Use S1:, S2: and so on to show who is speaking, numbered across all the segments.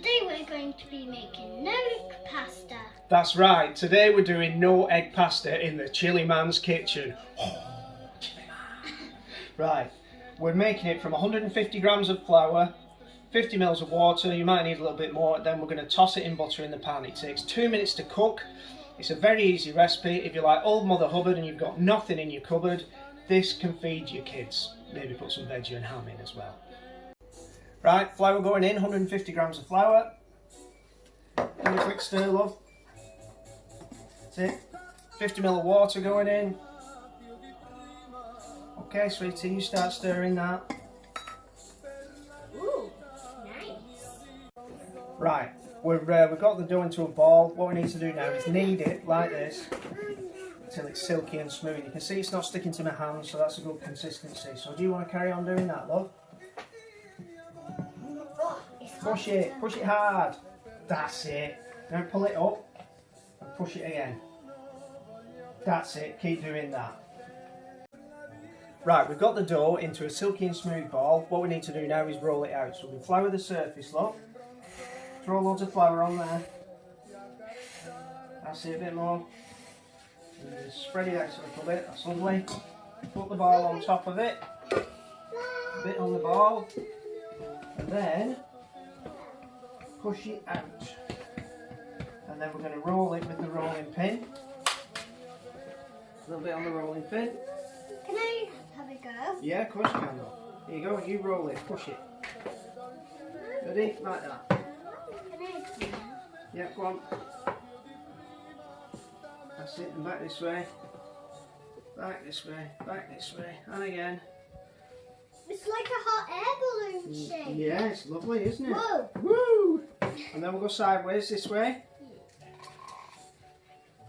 S1: Today we're going to be making no egg pasta.
S2: That's right, today we're doing no egg pasta in the chili man's kitchen. Oh, man. Right, we're making it from 150 grams of flour, 50 mils of water, you might need a little bit more, then we're going to toss it in butter in the pan. It takes two minutes to cook. It's a very easy recipe. If you're like old Mother Hubbard and you've got nothing in your cupboard, this can feed your kids. Maybe put some veggie and ham in as well. Right, flour going in, 150 grams of flour. And a quick stir, love. That's it. 50 ml of water going in. Okay, sweetie, you start stirring that.
S1: Ooh, nice.
S2: Right, we're, uh, we've got the dough into a ball. What we need to do now is knead it like this until it's silky and smooth. You can see it's not sticking to my hands, so that's a good consistency. So do you want to carry on doing that, love? Push it, push it hard. That's it. Now pull it up and push it again. That's it, keep doing that. Right, we've got the dough into a silky and smooth ball. What we need to do now is roll it out. So we flour the surface, look. Throw loads of flour on there. That's it, a bit more. Spread it out a little bit, that's lovely. Put the ball on top of it. A bit on the ball. And then push it out. And then we're going to roll it with the rolling pin. A little bit on the rolling pin.
S1: Can I have a go?
S2: Yeah, of course you can. Here you go, you roll it, push it. Ready? Like that.
S1: Can I?
S2: Yeah, go on. That's it, and back this way. Back this way, back this way, and again.
S1: It's like a hot air balloon mm, shape.
S2: Yeah, it's lovely, isn't it?
S1: Whoa.
S2: Woo! And then we'll go sideways this way.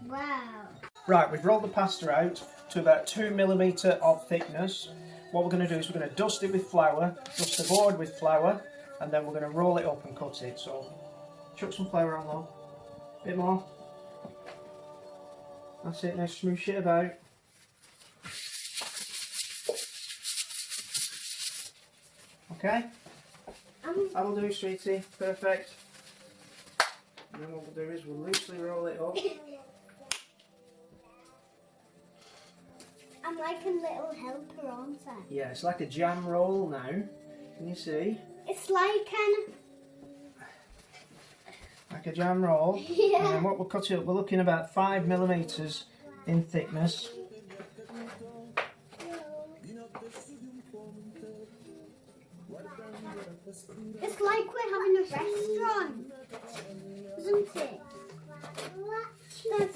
S1: Wow.
S2: Right, we've rolled the pasta out to about two millimetre of thickness. What we're going to do is we're going to dust it with flour, dust the board with flour, and then we're going to roll it up and cut it. So, chuck some flour on though. Bit more. That's it, now smoosh it about. Okay,
S1: Um,
S2: that'll do, sweetie. Perfect. And then what we'll do is we'll loosely roll it up.
S1: I'm like a little helper, aren't I?
S2: Yeah, it's like a jam roll now. Can you see?
S1: It's like an.
S2: Like a jam roll. Yeah. And then what we're cutting up, we're looking about five millimetres in thickness.
S1: It's like we're having a restaurant, isn't it?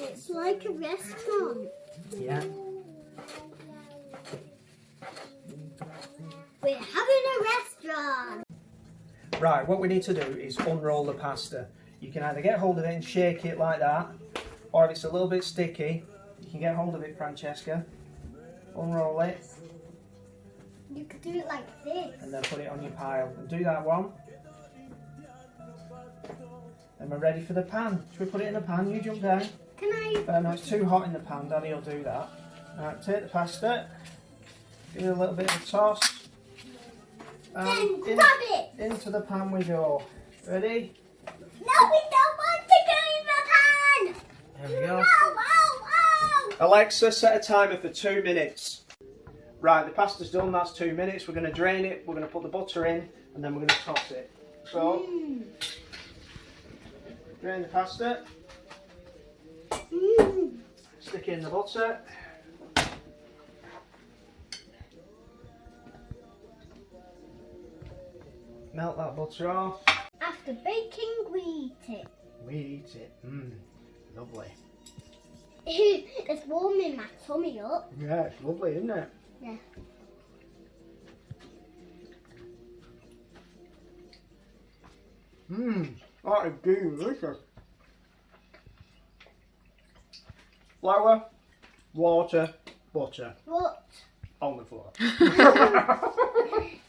S1: It's like a restaurant.
S2: Yeah.
S1: We're having a restaurant.
S2: Right, what we need to do is unroll the pasta. You can either get hold of it and shake it like that, or if it's a little bit sticky, you can get hold of it, Francesca. Unroll it,
S1: You could do it like this.
S2: and then put it on your pile. And do that one. Then we're ready for the pan. Should we put it in the pan? You jump down.
S1: Can I?
S2: Uh, no, it's too hot in the pan, Daddy will do that. Right, take the pasta, give it a little bit of a toss.
S1: Then
S2: And in,
S1: grab it.
S2: into the pan we go. Ready?
S1: No, we don't want to go in the pan.
S2: There we go.
S1: Ow, ow, ow.
S2: Alexa, set a timer for two minutes. Right, the pasta's done, that's two minutes. We're going to drain it, we're going to put the butter in, and then we're going to toss it. So,
S1: Mm.
S2: Drain the pasta,
S1: Mm.
S2: stick it in the butter. Melt that butter off.
S1: After baking, we eat it.
S2: We eat it. Mmm, lovely.
S1: it's warming my tummy up.
S2: Yeah, it's lovely, isn't it?
S1: Yeah.
S2: Mmm, that is delicious. Flour, water, butter
S1: What?
S2: on the floor.